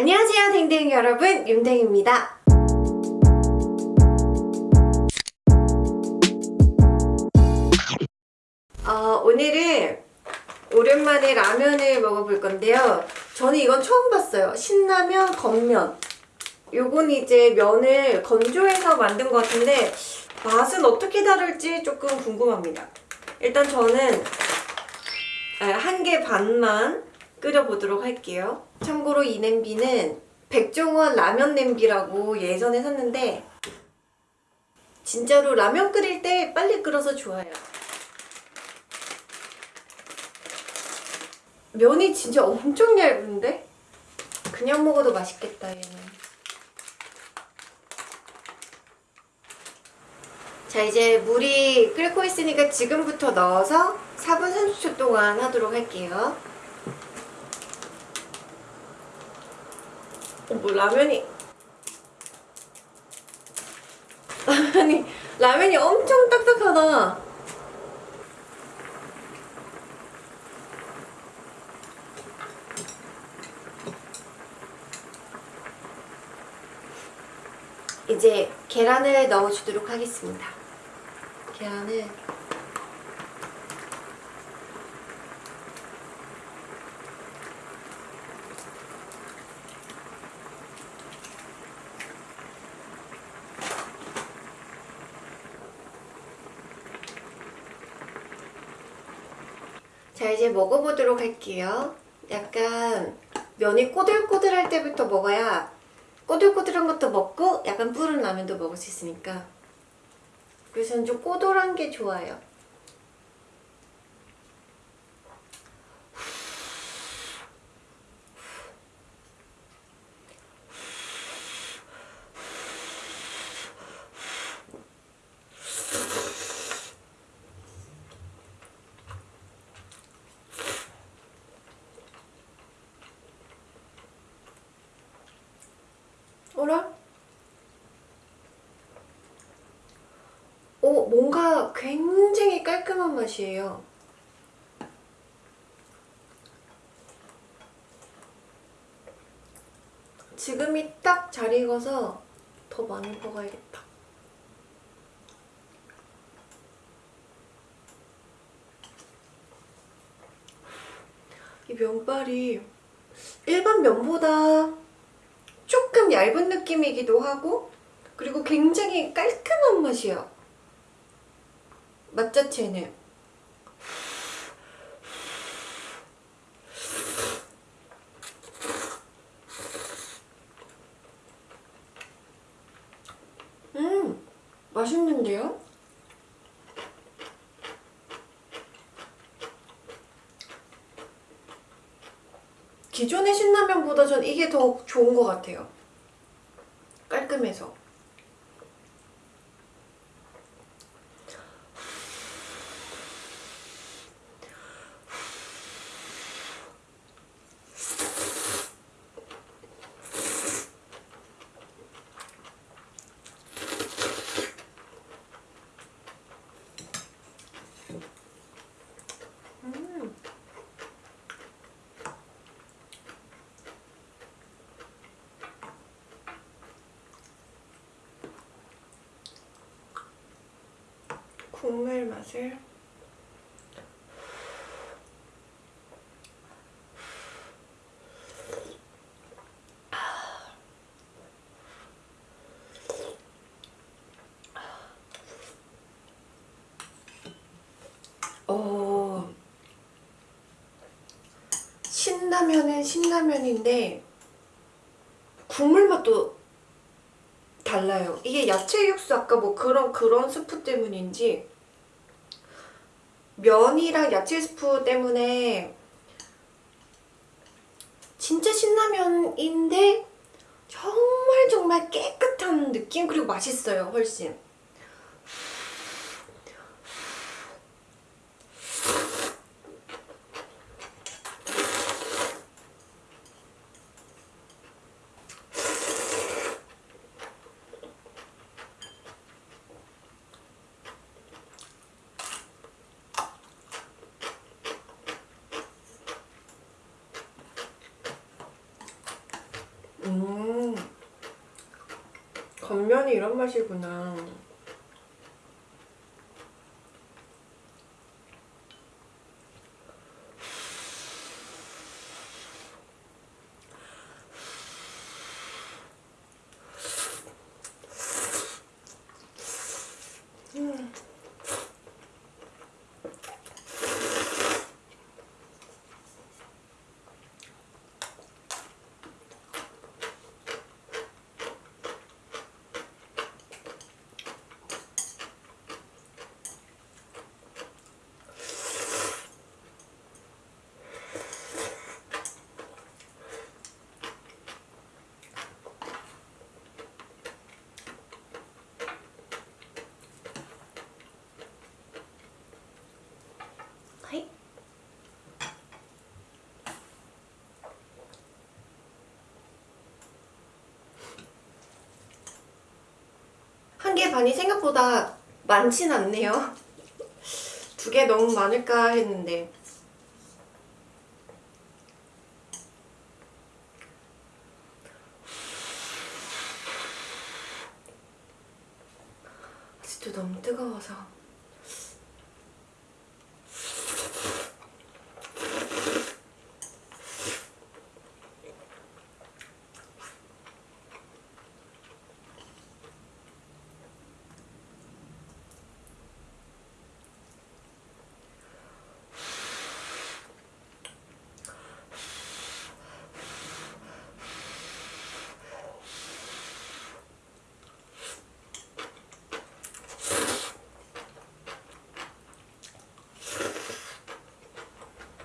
안녕하세요 댕댕이 여러분. 윤댕입니다. 어, 오늘은 오랜만에 라면을 먹어볼 건데요. 저는 이건 처음 봤어요. 신라면 건면. 요건 이제 면을 건조해서 만든 것 같은데 맛은 어떻게 다를지 조금 궁금합니다. 일단 저는 한 개 반만 끓여보도록 할게요. 참고로 이 냄비는 백종원 라면 냄비라고 예전에 샀는데 진짜로 라면 끓일 때 빨리 끓어서 좋아요. 면이 진짜 엄청 얇은데? 그냥 먹어도 맛있겠다 얘는. 자 이제 물이 끓고 있으니까 지금부터 넣어서 4분 30초 동안 하도록 할게요 뭐 라면이. 라면이 라면이 엄청 딱딱하다. 이제 계란을 넣어주도록 하겠습니다. 계란을 자 이제 먹어보도록 할게요. 약간 면이 꼬들꼬들할 때부터 먹어야 꼬들꼬들한 것도 먹고 약간 뿌른 라면도 먹을 수 있으니까. 그래서 좀 꼬들한 게 좋아요 어라? 오, 뭔가 굉장히 깔끔한 맛이에요. 지금이 딱 잘 익어서 더 많이 먹어야겠다. 이 면발이 일반 면보다 얇은 느낌이기도 하고 그리고 굉장히 깔끔한 맛이야 맛 자체는 음 맛있는데요? 기존의 신라면보다 전 이게 더 좋은 것 같아요. 깔끔해서. 국물 맛을 어, 신라면은 신라면인데 국물 맛도 달라요. 이게 야채 육수 아까 뭐 그런 그런 스프 때문인지 면이랑 야채 스프 때문에 진짜 신라면인데 정말 정말 깨끗한 느낌? 그리고 맛있어요 훨씬 겉면이 이런 맛이구나. 하이. 한 개 반이 생각보다 많진 않네요. 두 개 너무 많을까 했는데. 아직도 너무 뜨거워서.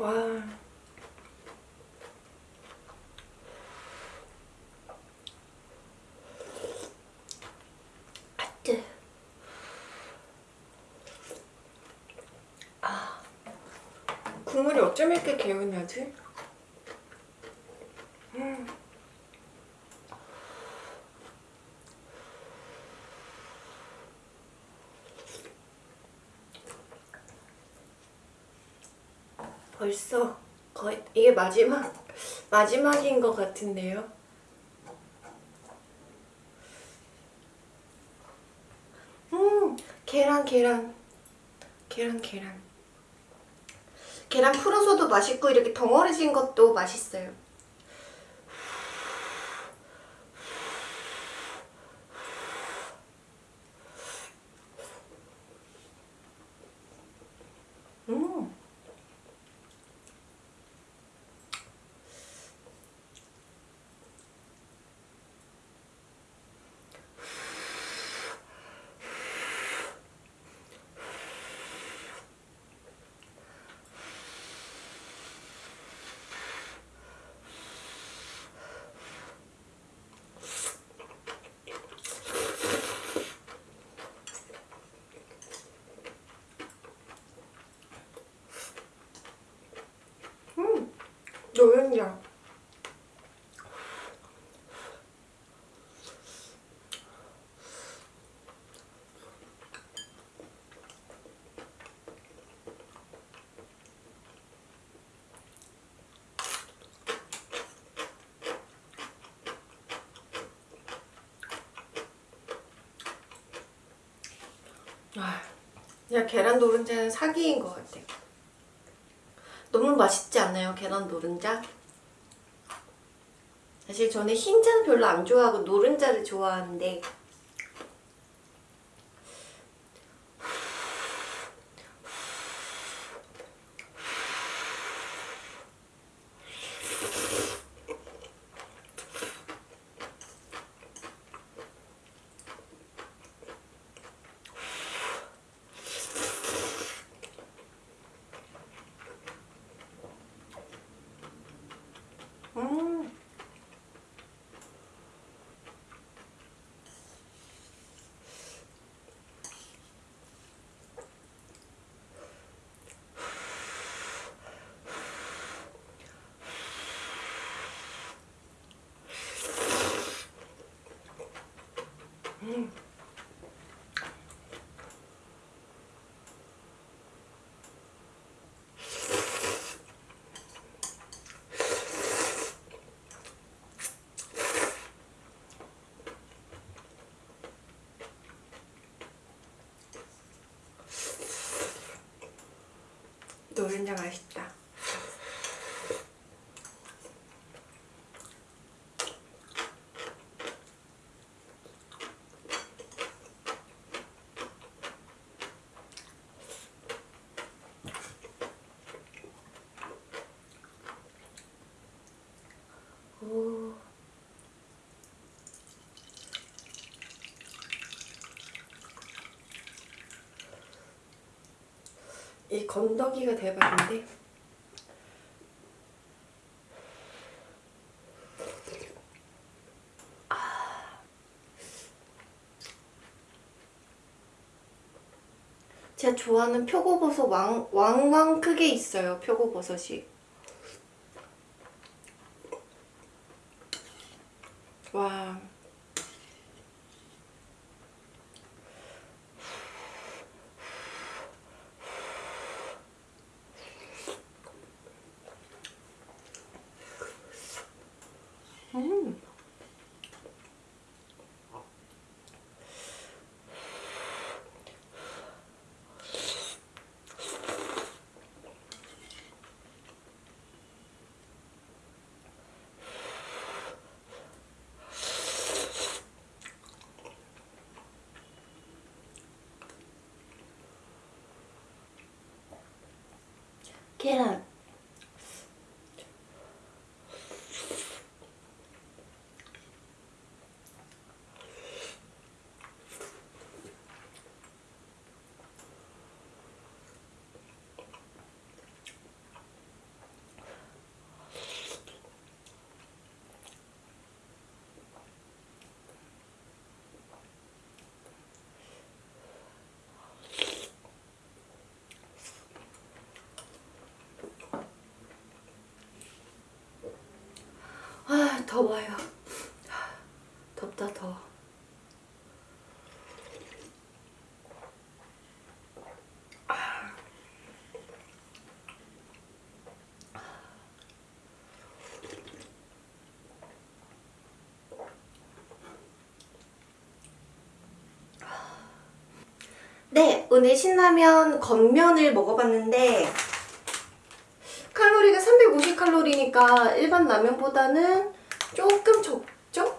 와. 아뜨. 아. 국물이 어쩜 이렇게 개운하지? 음. 벌써 거의 이게 마지막 마지막인 것 같은데요. 음 계란 계란 계란 계란 계란 풀어서도 맛있고 이렇게 덩어리진 것도 맛있어요. 음. 음, 아, 그냥 계란 노른자는 사기인 것 같아. 너무 맛있지 않아요? 계란 노른자? 사실 저는 흰자는 별로 안 좋아하고 노른자를 좋아하는데 노른자 맛있다. 이 건더기가 대박인데. 아. 제가 좋아하는 표고버섯 왕, 왕왕 크게 있어요. 표고버섯이. 와. 음. 계란. 아, 더워요. 덥다, 더워. 네, 오늘 신라면 겉면을 먹어봤는데 칼로리가 350칼로리니까 일반 라면보다는 조금 적죠?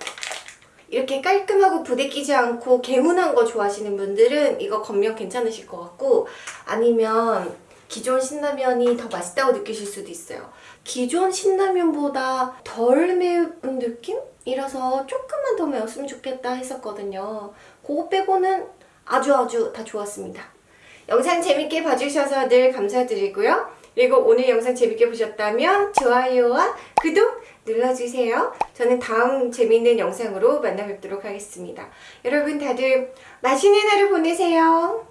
이렇게 깔끔하고 부대끼지 않고 개운한 거 좋아하시는 분들은 이거 겉면 괜찮으실 것 같고 아니면 기존 신라면이 더 맛있다고 느끼실 수도 있어요. 기존 신라면보다 덜 매운 느낌 이라서 조금만 더 매웠으면 좋겠다 했었거든요. 그거 빼고는 아주 아주 다 좋았습니다. 영상 재밌게 봐주셔서 늘 감사드리고요. 그리고 오늘 영상 재밌게 보셨다면 좋아요와 구독 눌러주세요. 저는 다음 재미있는 영상으로 만나 뵙도록 하겠습니다. 여러분 다들 맛있는 하루 보내세요.